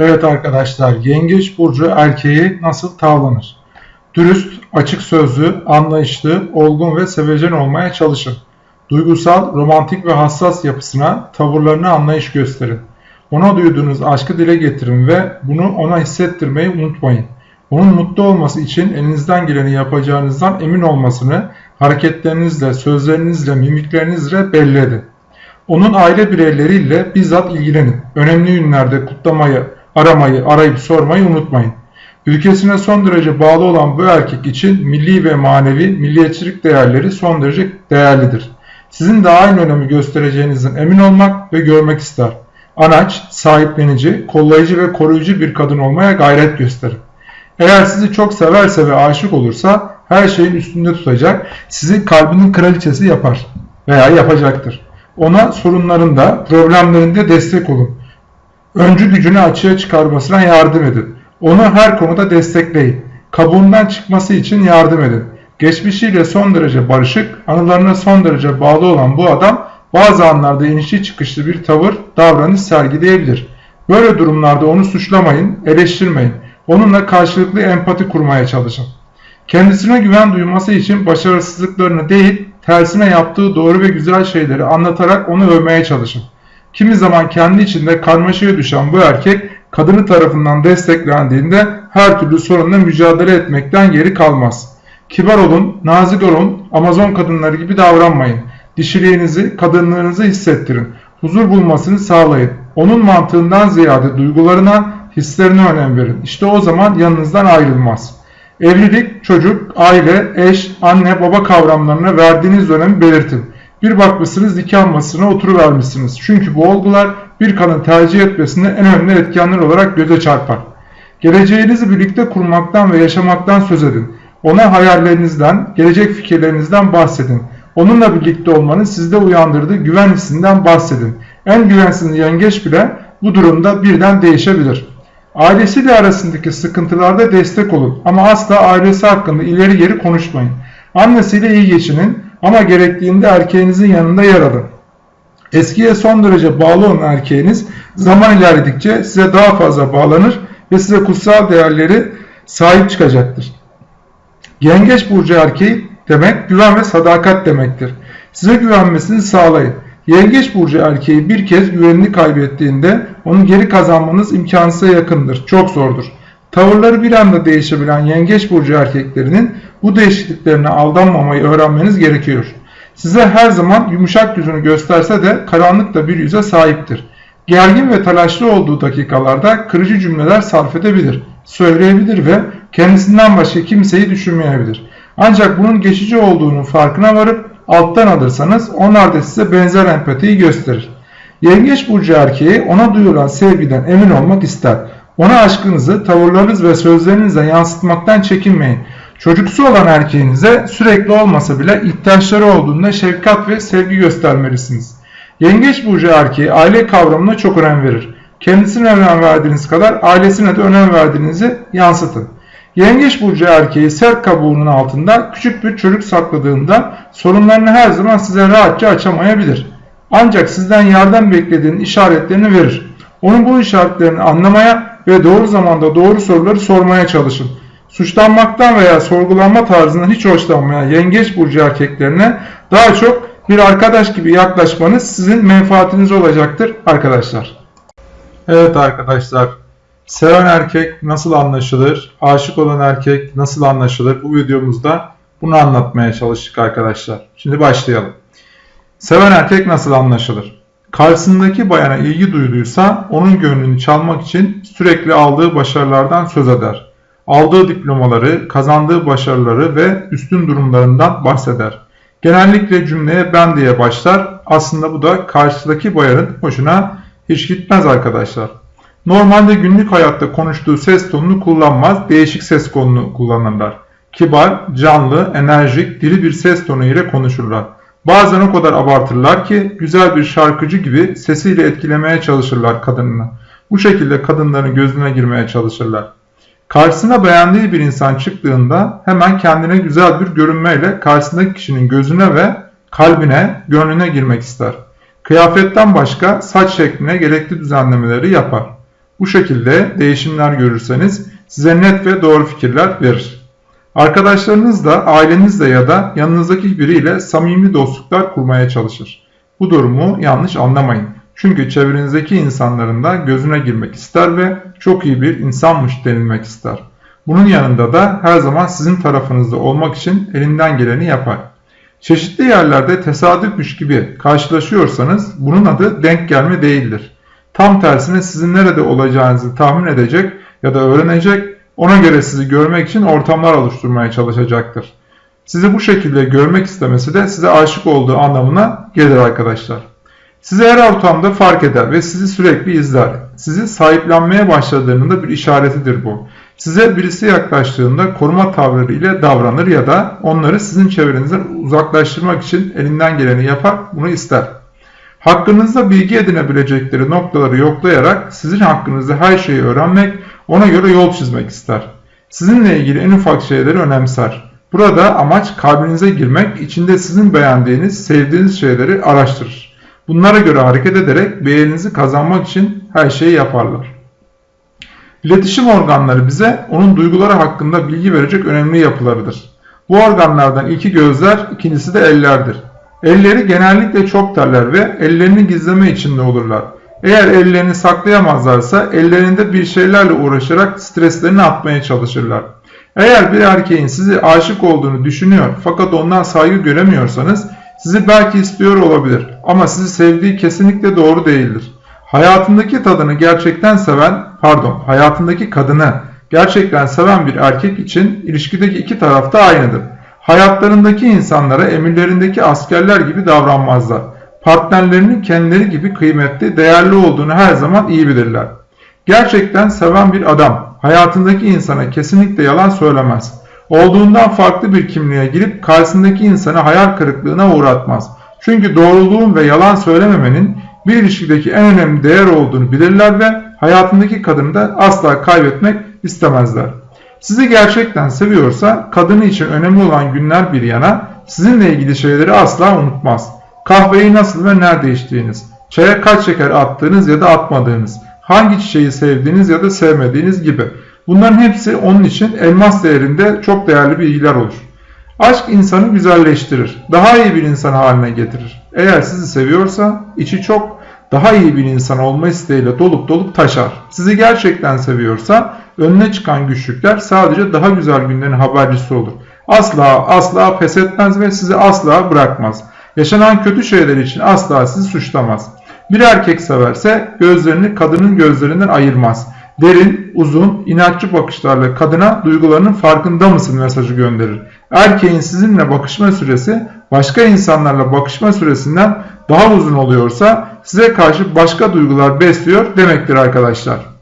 Evet arkadaşlar, Yengeç Burcu erkeği nasıl tavlanır? Dürüst, açık sözlü, anlayışlı, olgun ve sevecen olmaya çalışın. Duygusal, romantik ve hassas yapısına, tavırlarına anlayış gösterin. Ona duyduğunuz aşkı dile getirin ve bunu ona hissettirmeyi unutmayın. Onun mutlu olması için elinizden geleni yapacağınızdan emin olmasını hareketlerinizle, sözlerinizle, mimiklerinizle belli edin. Onun aile bireyleriyle bizzat ilgilenin. Önemli günlerde kutlamayı, aramayı, arayıp sormayı unutmayın. Ülkesine son derece bağlı olan bu erkek için milli ve manevi milliyetçilik değerleri son derece değerlidir. Sizin de aynı önemi göstereceğinizden emin olmak ve görmek ister. Anaç, sahiplenici, kollayıcı ve koruyucu bir kadın olmaya gayret gösterin. Eğer sizi çok severse ve aşık olursa her şeyin üstünde tutacak, sizi kalbinin kraliçesi yapar veya yapacaktır. Ona sorunlarında, problemlerinde destek olun. Öncü gücünü açığa çıkarmasına yardım edin. Onu her konuda destekleyin. Kabuğundan çıkması için yardım edin. Geçmişiyle son derece barışık, anılarına son derece bağlı olan bu adam bazı anlarda inişli çıkışlı bir tavır, davranış sergileyebilir. Böyle durumlarda onu suçlamayın, eleştirmeyin. Onunla karşılıklı empati kurmaya çalışın. Kendisine güven duyması için başarısızlıklarını değil, tersine yaptığı doğru ve güzel şeyleri anlatarak onu övmeye çalışın. Kimi zaman kendi içinde karmaşaya düşen bu erkek kadını tarafından desteklendiğinde her türlü sorunla mücadele etmekten geri kalmaz. Kibar olun, nazik olun, Amazon kadınları gibi davranmayın. Dişiliğinizi, kadınlığınızı hissettirin. Huzur bulmasını sağlayın. Onun mantığından ziyade duygularına, hislerine önem verin. İşte o zaman yanınızdan ayrılmaz. Evlilik, çocuk, aile, eş, anne, baba kavramlarına verdiğiniz önemi belirtin. Bir bakmışsınız nikah masasına oturuvermişsiniz. Çünkü bu olgular bir kadın tercih etmesinde en önemli etkenler olarak göze çarpar. Geleceğinizi birlikte kurmaktan ve yaşamaktan söz edin. Ona hayallerinizden, gelecek fikirlerinizden bahsedin. Onunla birlikte olmanın sizde uyandırdığı güven bahsedin. En güvensiz yengeç bile bu durumda birden değişebilir. Ailesiyle arasındaki sıkıntılarda destek olun ama asla ailesi hakkında ileri geri konuşmayın. Annesiyle iyi geçinin ama gerektiğinde erkeğinizin yanında yer alın. Eskiye son derece bağlı olan erkeğiniz zaman ilerledikçe size daha fazla bağlanır ve size kutsal değerleri sahip çıkacaktır. Yengeç burcu erkeği demek güven ve sadakat demektir. Size güvenmesini sağlayın. Yengeç burcu erkeği bir kez güvenini kaybettiğinde onu geri kazanmanız imkansıza yakındır. Çok zordur. Tavırları bir anda değişebilen yengeç burcu erkeklerinin bu değişikliklerine aldanmamayı öğrenmeniz gerekiyor. Size her zaman yumuşak yüzünü gösterse de karanlıkta bir yüze sahiptir. Gergin ve telaşlı olduğu dakikalarda kırıcı cümleler sarf edebilir, söyleyebilir ve kendisinden başka kimseyi düşünmeyebilir. Ancak bunun geçici olduğunun farkına varıp alttan alırsanız onlar da size benzer empatiyi gösterir. Yengeç burcu erkeği ona duyulan sevgiden emin olmak ister. Ona aşkınızı tavırlarınız ve sözlerinizle yansıtmaktan çekinmeyin. Çocuksu olan erkeğinize sürekli olmasa bile ihtiyaçları olduğunda şefkat ve sevgi göstermelisiniz. Yengeç burcu erkeği aile kavramına çok önem verir. Kendisine önem verdiğiniz kadar ailesine de önem verdiğinizi yansıtın. Yengeç burcu erkeği sert kabuğunun altında küçük bir çocuk sakladığında sorunlarını her zaman size rahatça açamayabilir. Ancak sizden yardım beklediğinin işaretlerini verir. Onun bu işaretlerini anlamaya ve doğru zamanda doğru soruları sormaya çalışın. Suçlanmaktan veya sorgulanma tarzından hiç hoşlanmayan yengeç burcu erkeklerine daha çok bir arkadaş gibi yaklaşmanız sizin menfaatiniz olacaktır arkadaşlar. Evet arkadaşlar Seven erkek nasıl anlaşılır? Aşık olan erkek nasıl anlaşılır? Bu videomuzda bunu anlatmaya çalıştık arkadaşlar. Şimdi başlayalım. Seven erkek nasıl anlaşılır? Karşısındaki bayana ilgi duyduysa onun gönlünü çalmak için sürekli aldığı başarılardan söz eder. Aldığı diplomaları, kazandığı başarıları ve üstün durumlarından bahseder. Genellikle cümleye ben diye başlar. Aslında bu da karşıdaki bayanın hoşuna hiç gitmez arkadaşlar. Normalde günlük hayatta konuştuğu ses tonunu kullanmaz, değişik ses tonunu kullanırlar. Kibar, canlı, enerjik, dili bir ses tonu ile konuşurlar. Bazen o kadar abartırlar ki güzel bir şarkıcı gibi sesiyle etkilemeye çalışırlar kadınını. Bu şekilde kadınların gözüne girmeye çalışırlar. Karşısına beğendiği bir insan çıktığında hemen kendine güzel bir görünmeyle karşısındaki kişinin gözüne ve kalbine, gönlüne girmek ister. Kıyafetten başka saç şekline gerekli düzenlemeleri yapar. Bu şekilde değişimler görürseniz size net ve doğru fikirler verir. Arkadaşlarınızla, ailenizle ya da yanınızdaki biriyle samimi dostluklar kurmaya çalışır. Bu durumu yanlış anlamayın. Çünkü çevrenizdeki insanların da gözüne girmek ister ve çok iyi bir insanmış denilmek ister. Bunun yanında da her zaman sizin tarafınızda olmak için elinden geleni yapar. Çeşitli yerlerde tesadüfmüş gibi karşılaşıyorsanız bunun adı denk gelme değildir. Tam tersine sizin nerede olacağınızı tahmin edecek ya da öğrenecek, ona göre sizi görmek için ortamlar oluşturmaya çalışacaktır. Sizi bu şekilde görmek istemesi de size aşık olduğu anlamına gelir arkadaşlar. Sizi her ortamda fark eder ve sizi sürekli izler. Sizi sahiplenmeye başladığının da bir işaretidir bu. Size birisi yaklaştığında koruma tavırları ile davranır ya da onları sizin çevrenizden uzaklaştırmak için elinden geleni yapar, bunu ister. Hakkınızda bilgi edinebilecekleri noktaları yoklayarak sizin hakkınızda her şeyi öğrenmek, ona göre yol çizmek ister. Sizinle ilgili en ufak şeyleri önemser. Burada amaç kalbinize girmek, içinde sizin beğendiğiniz, sevdiğiniz şeyleri araştırır. Bunlara göre hareket ederek beğeninizi kazanmak için her şeyi yaparlar. İletişim organları bize onun duyguları hakkında bilgi verecek önemli yapılarıdır. Bu organlardan ilki gözler, ikincisi de ellerdir. Elleri genellikle çok terler ve ellerini gizleme içinde olurlar. Eğer ellerini saklayamazlarsa ellerinde bir şeylerle uğraşarak streslerini atmaya çalışırlar. Eğer bir erkeğin sizi aşık olduğunu düşünüyor fakat ondan saygı göremiyorsanız sizi belki istiyor olabilir ama sizi sevdiği kesinlikle doğru değildir. Hayatındaki tadını gerçekten seven, pardon, hayatındaki kadını gerçekten seven bir erkek için ilişkideki iki taraf da aynıdır. Hayatlarındaki insanlara emirlerindeki askerler gibi davranmazlar. Partnerlerinin kendileri gibi kıymetli, değerli olduğunu her zaman iyi bilirler. Gerçekten seven bir adam hayatındaki insana kesinlikle yalan söylemez. Olduğundan farklı bir kimliğe girip karşısındaki insanı hayal kırıklığına uğratmaz. Çünkü doğruluğun ve yalan söylememenin bir ilişkideki en önemli değer olduğunu bilirler ve hayatındaki kadını da asla kaybetmek istemezler. Sizi gerçekten seviyorsa kadını için önemli olan günler bir yana sizinle ilgili şeyleri asla unutmaz. Kahveyi nasıl ve nerede içtiğiniz, çaya kaç şeker attığınız ya da atmadığınız, hangi çiçeği sevdiğiniz ya da sevmediğiniz gibi. Bunların hepsi onun için elmas değerinde çok değerli bilgiler olur. Aşk insanı güzelleştirir, daha iyi bir insan haline getirir. Eğer sizi seviyorsa içi çok daha iyi bir insan olma isteğiyle dolup dolup taşar. Sizi gerçekten seviyorsa önüne çıkan güçlükler sadece daha güzel günlerin habercisi olur. Asla asla pes etmez ve sizi asla bırakmaz. Yaşanan kötü şeyler için asla sizi suçlamaz. Bir erkek severse gözlerini kadının gözlerinden ayırmaz. Derin, uzun, inatçı bakışlarla kadına duygularının farkında mısın mesajı gönderir. Erkeğin sizinle bakışma süresi başka insanlarla bakışma süresinden daha uzun oluyorsa size karşı başka duygular besliyor demektir arkadaşlar.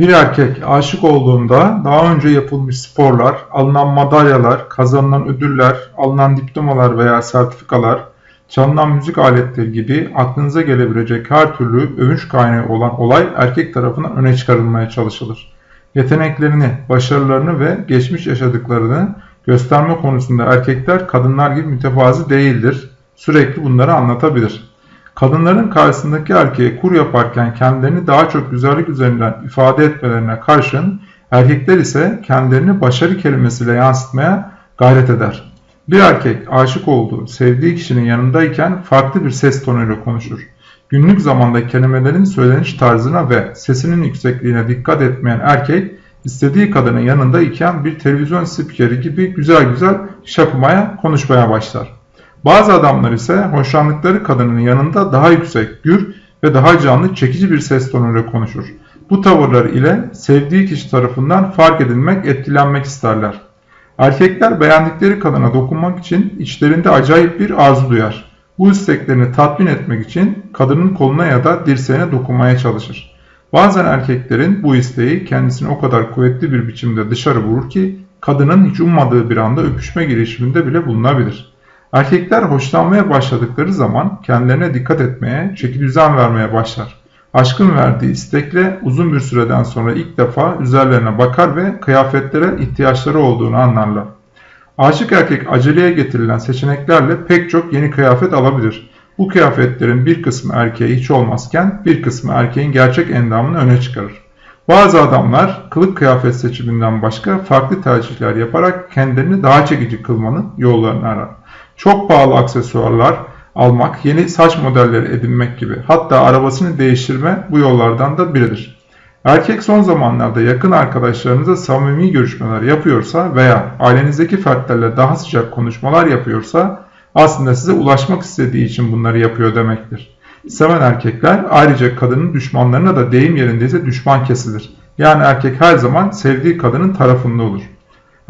Bir erkek aşık olduğunda daha önce yapılmış sporlar, alınan madalyalar, kazanılan ödüller, alınan diplomalar veya sertifikalar, çalınan müzik aletleri gibi aklınıza gelebilecek her türlü övünç kaynağı olan olay erkek tarafından öne çıkarılmaya çalışılır. Yeteneklerini, başarılarını ve geçmiş yaşadıklarını gösterme konusunda erkekler kadınlar gibi mütevazi değildir. Sürekli bunları anlatabilir. Kadınların karşısındaki erkeğe kur yaparken kendilerini daha çok güzellik üzerinden ifade etmelerine karşın erkekler ise kendilerini başarı kelimesiyle yansıtmaya gayret eder. Bir erkek aşık olduğu, sevdiği kişinin yanındayken farklı bir ses tonuyla konuşur. Günlük zamanda kelimelerin söyleniş tarzına ve sesinin yüksekliğine dikkat etmeyen erkek, istediği kadının yanında iken bir televizyon spikeri gibi güzel güzel şapımaya, konuşmaya başlar. Bazı adamlar ise hoşlandıkları kadının yanında daha yüksek, gür ve daha canlı, çekici bir ses tonuyla konuşur. Bu tavırlar ile sevdiği kişi tarafından fark edilmek, etkilenmek isterler. Erkekler beğendikleri kadına dokunmak için içlerinde acayip bir arzu duyar. Bu isteklerini tatmin etmek için kadının koluna ya da dirseğine dokunmaya çalışır. Bazen erkeklerin bu isteği kendisini o kadar kuvvetli bir biçimde dışarı vurur ki kadının hiç ummadığı bir anda öpüşme girişiminde bile bulunabilir. Erkekler hoşlanmaya başladıkları zaman kendilerine dikkat etmeye, çeki düzen vermeye başlar. Aşkın verdiği istekle uzun bir süreden sonra ilk defa üzerlerine bakar ve kıyafetlere ihtiyaçları olduğunu anlarlar. Aşık erkek aceleye getirilen seçeneklerle pek çok yeni kıyafet alabilir. Bu kıyafetlerin bir kısmı erkeğe hiç olmazken bir kısmı erkeğin gerçek endamını öne çıkarır. Bazı adamlar kılık kıyafet seçiminden başka farklı tercihler yaparak kendilerini daha çekici kılmanın yollarını arar. Çok pahalı aksesuarlar almak, yeni saç modelleri edinmek gibi hatta arabasını değiştirme bu yollardan da biridir. Erkek son zamanlarda yakın arkadaşlarınıza samimi görüşmeler yapıyorsa veya ailenizdeki fertlerle daha sıcak konuşmalar yapıyorsa aslında size ulaşmak istediği için bunları yapıyor demektir. Seven erkekler ayrıca kadının düşmanlarına da deyim yerindeyse düşman kesilir. Yani erkek her zaman sevdiği kadının tarafında olur.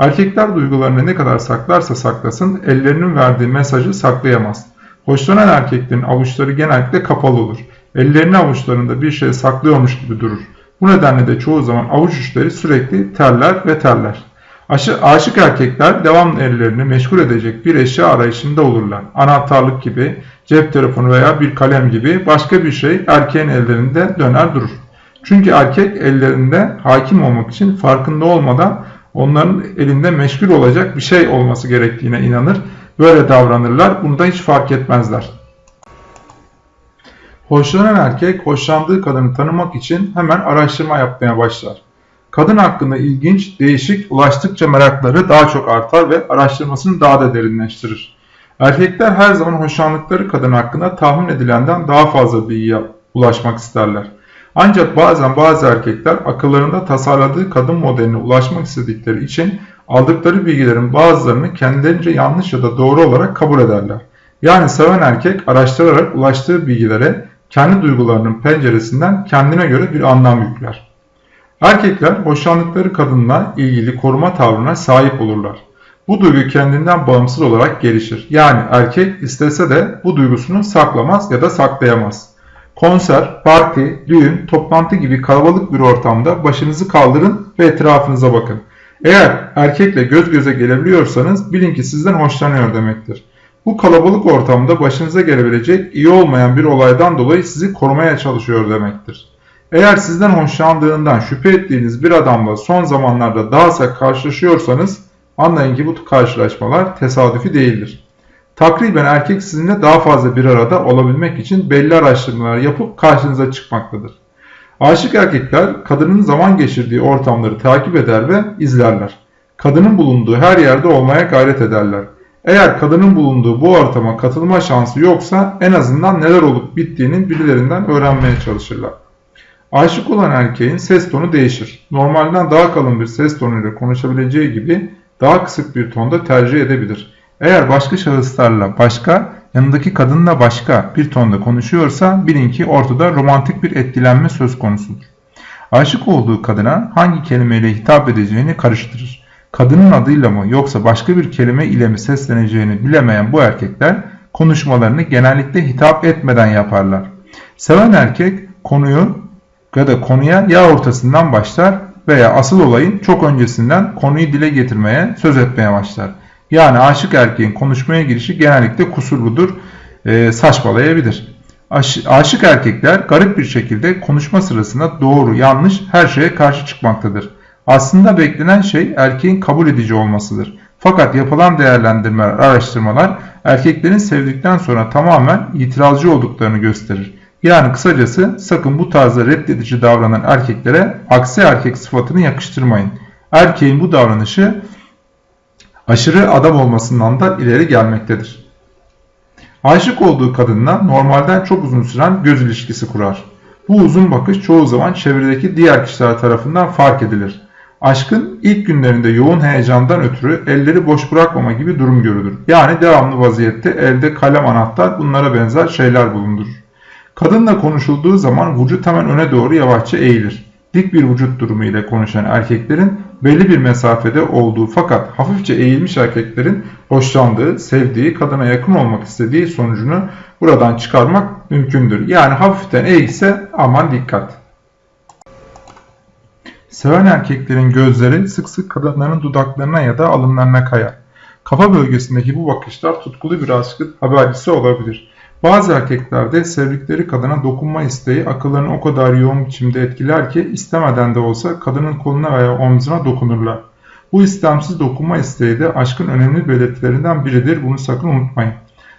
Erkekler duygularını ne kadar saklarsa saklasın ellerinin verdiği mesajı saklayamaz. Hoşlanan erkeklerin avuçları genellikle kapalı olur. Ellerini avuçlarında bir şey saklıyormuş gibi durur. Bu nedenle de çoğu zaman avuç uçları sürekli terler ve terler. Aşı, aşık erkekler devamlı ellerini meşgul edecek bir eşya arayışında olurlar. Anahtarlık gibi, cep telefonu veya bir kalem gibi başka bir şey erkeğin ellerinde döner durur. Çünkü erkek ellerinde hakim olmak için farkında olmadan onların elinde meşgul olacak bir şey olması gerektiğine inanır. Böyle davranırlar. Bunu da hiç fark etmezler. Hoşlanan erkek hoşlandığı kadını tanımak için hemen araştırma yapmaya başlar. Kadın hakkında ilginç, değişik, ulaştıkça merakları daha çok artar ve araştırmasını daha da derinleştirir. Erkekler her zaman hoşlandıkları kadın hakkında tahmin edilenden daha fazla bilgiye ulaşmak isterler. Ancak bazen bazı erkekler akıllarında tasarladığı kadın modeline ulaşmak istedikleri için aldıkları bilgilerin bazılarını kendilerince yanlış ya da doğru olarak kabul ederler. Yani seven erkek araştırarak ulaştığı bilgilere kendi duygularının penceresinden kendine göre bir anlam yükler. Erkekler hoşlandıkları kadınla ilgili koruma tavrına sahip olurlar. Bu duygu kendinden bağımsız olarak gelişir. Yani erkek istese de bu duygusunu saklamaz ya da saklayamaz. Konser, parti, düğün, toplantı gibi kalabalık bir ortamda başınızı kaldırın ve etrafınıza bakın. Eğer erkekle göz göze gelebiliyorsanız bilin ki sizden hoşlanıyor demektir. Bu kalabalık ortamda başınıza gelebilecek iyi olmayan bir olaydan dolayı sizi korumaya çalışıyor demektir. Eğer sizden hoşlandığından şüphe ettiğiniz bir adamla son zamanlarda daha sık karşılaşıyorsanız anlayın ki bu karşılaşmalar tesadüfi değildir. Takriben erkek sizinle daha fazla bir arada olabilmek için belli araştırmalar yapıp karşınıza çıkmaktadır. Aşık erkekler kadının zaman geçirdiği ortamları takip eder ve izlerler. Kadının bulunduğu her yerde olmaya gayret ederler. Eğer kadının bulunduğu bu ortama katılma şansı yoksa en azından neler olup bittiğinin birilerinden öğrenmeye çalışırlar. Aşık olan erkeğin ses tonu değişir. Normalden daha kalın bir ses tonuyla konuşabileceği gibi daha kısık bir tonda tercih edebilir. Eğer başka şahıslarla başka, yanındaki kadınla başka bir tonda konuşuyorsa bilin ki ortada romantik bir etkilenme söz konusudur. Aşık olduğu kadına hangi kelimeyle hitap edeceğini karıştırır. Kadının adıyla mı yoksa başka bir kelime ile mi sesleneceğini bilemeyen bu erkekler konuşmalarını genellikle hitap etmeden yaparlar. Seven erkek konuyu ya da konuya ya ortasından başlar veya asıl olayın çok öncesinden konuyu dile getirmeye, söz etmeye başlar. Yani aşık erkeğin konuşmaya girişi genellikle kusurludur, e, saçmalayabilir. Aş, aşık erkekler garip bir şekilde konuşma sırasında doğru, yanlış her şeye karşı çıkmaktadır. Aslında beklenen şey erkeğin kabul edici olmasıdır. Fakat yapılan değerlendirmeler, araştırmalar erkeklerin sevdikten sonra tamamen itirazcı olduklarını gösterir. Yani kısacası sakın bu tarzda reddedici davranan erkeklere aksi erkek sıfatını yakıştırmayın. Erkeğin bu davranışı aşırı adam olmasından da ileri gelmektedir. Aşık olduğu kadınla normalden çok uzun süren göz ilişkisi kurar. Bu uzun bakış çoğu zaman çevredeki diğer kişiler tarafından fark edilir. Aşkın ilk günlerinde yoğun heyecandan ötürü elleri boş bırakmama gibi durum görülür. Yani devamlı vaziyette elde kalem anahtar bunlara benzer şeyler bulundurur. Kadınla konuşulduğu zaman vücut hemen öne doğru yavaşça eğilir. Dik bir vücut durumu ile konuşan erkeklerin belli bir mesafede olduğu fakat hafifçe eğilmiş erkeklerin hoşlandığı, sevdiği, kadına yakın olmak istediği sonucunu buradan çıkarmak mümkündür. Yani hafiften eğilse aman dikkat. Seven erkeklerin gözleri sık sık kadınların dudaklarına ya da alınlarına kayar. Kafa bölgesindeki bu bakışlar tutkulu bir aşkın habercisi olabilir. Bazı erkeklerde sevdikleri kadına dokunma isteği akıllarını o kadar yoğun biçimde etkiler ki istemeden de olsa kadının koluna veya omzuna dokunurlar. Bu istemsiz dokunma isteği de aşkın önemli belirtilerinden biridir. Bunu sakın unutmayın.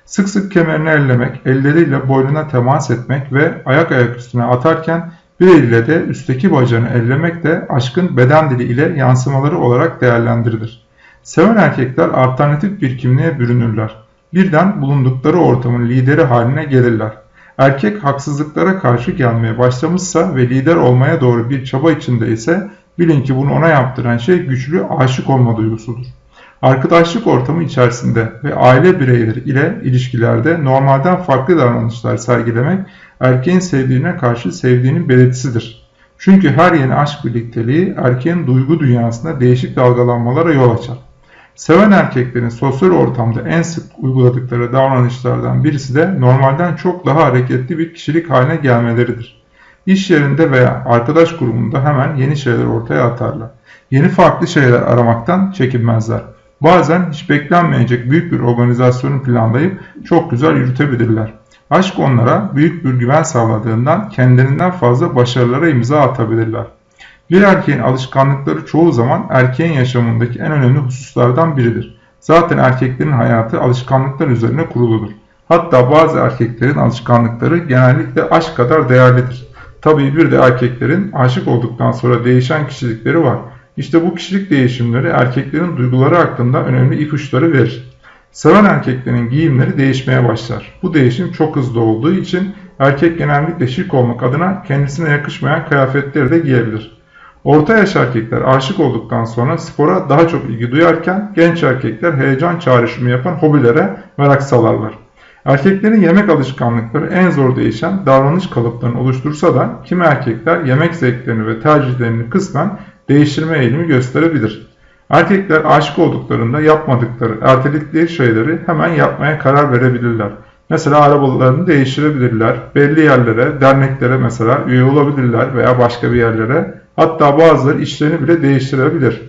Sık sık kemerini ellemek, elleriyle boynuna temas etmek ve ayak ayak üstüne atarken bir eliyle de üstteki bacağını ellemek de aşkın beden dili ile yansımaları olarak değerlendirilir. Seven erkekler alternatif bir kimliğe bürünürler. Birden bulundukları ortamın lideri haline gelirler. Erkek haksızlıklara karşı gelmeye başlamışsa ve lider olmaya doğru bir çaba içinde ise bilin ki bunu ona yaptıran şey güçlü aşık olma duygusudur. Arkadaşlık ortamı içerisinde ve aile bireyleri ile ilişkilerde normalden farklı davranışlar sergilemek erkeğin sevdiğine karşı sevdiğinin belirtisidir. Çünkü her yeni aşk birlikteliği erkeğin duygu dünyasında değişik dalgalanmalara yol açar. Seven erkeklerin sosyal ortamda en sık uyguladıkları davranışlardan birisi de normalden çok daha hareketli bir kişilik haline gelmeleridir. İş yerinde veya arkadaş grubunda hemen yeni şeyler ortaya atarlar. Yeni farklı şeyler aramaktan çekinmezler. Bazen hiç beklenmeyecek büyük bir organizasyonu planlayıp çok güzel yürütebilirler. Aşk onlara büyük bir güven sağladığından kendilerinden fazla başarılara imza atabilirler. Bir erkeğin alışkanlıkları çoğu zaman erkeğin yaşamındaki en önemli hususlardan biridir. Zaten erkeklerin hayatı alışkanlıklar üzerine kuruludur. Hatta bazı erkeklerin alışkanlıkları genellikle aşk kadar değerlidir. Tabii bir de erkeklerin aşık olduktan sonra değişen kişilikleri var. İşte bu kişilik değişimleri erkeklerin duyguları hakkında önemli ipuçları verir. Seven erkeklerin giyimleri değişmeye başlar. Bu değişim çok hızlı olduğu için erkek genellikle şık olmak adına kendisine yakışmayan kıyafetleri de giyebilir. Orta yaş erkekler aşık olduktan sonra spora daha çok ilgi duyarken genç erkekler heyecan çağrışımı yapan hobilere merak salarlar. Erkeklerin yemek alışkanlıkları en zor değişen davranış kalıplarını oluştursa da kimi erkekler yemek zevklerini ve tercihlerini kısmen değiştirme eğilimi gösterebilir. Erkekler aşık olduklarında yapmadıkları, erteledikleri şeyleri hemen yapmaya karar verebilirler. Mesela arabalarını değiştirebilirler, belli yerlere, derneklere mesela üye olabilirler veya başka bir yerlere. Hatta bazıları işlerini bile değiştirebilir.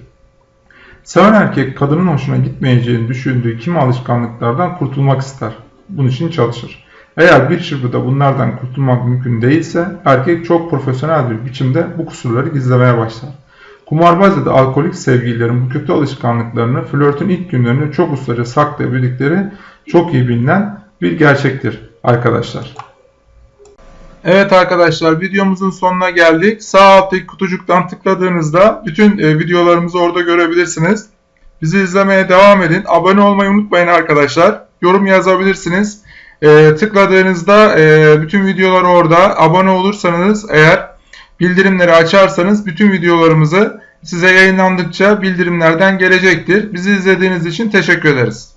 Seven erkek kadının hoşuna gitmeyeceğini düşündüğü kimi alışkanlıklardan kurtulmak ister. Bunun için çalışır. Eğer bir çırpıda bunlardan kurtulmak mümkün değilse erkek çok profesyonel bir biçimde bu kusurları gizlemeye başlar. Kumarbaz ya da alkolik sevgililerin bu kötü alışkanlıklarını flörtün ilk günlerinde çok ustaca saklayabildikleri çok iyi bilinen bir gerçektir arkadaşlar. Evet arkadaşlar videomuzun sonuna geldik. Sağ alttaki kutucuktan tıkladığınızda bütün e, videolarımızı orada görebilirsiniz. Bizi izlemeye devam edin. Abone olmayı unutmayın arkadaşlar. Yorum yazabilirsiniz. E, tıkladığınızda e, bütün videolar orada. Abone olursanız eğer bildirimleri açarsanız bütün videolarımızı size yayınlandıkça bildirimlerden gelecektir. Bizi izlediğiniz için teşekkür ederiz.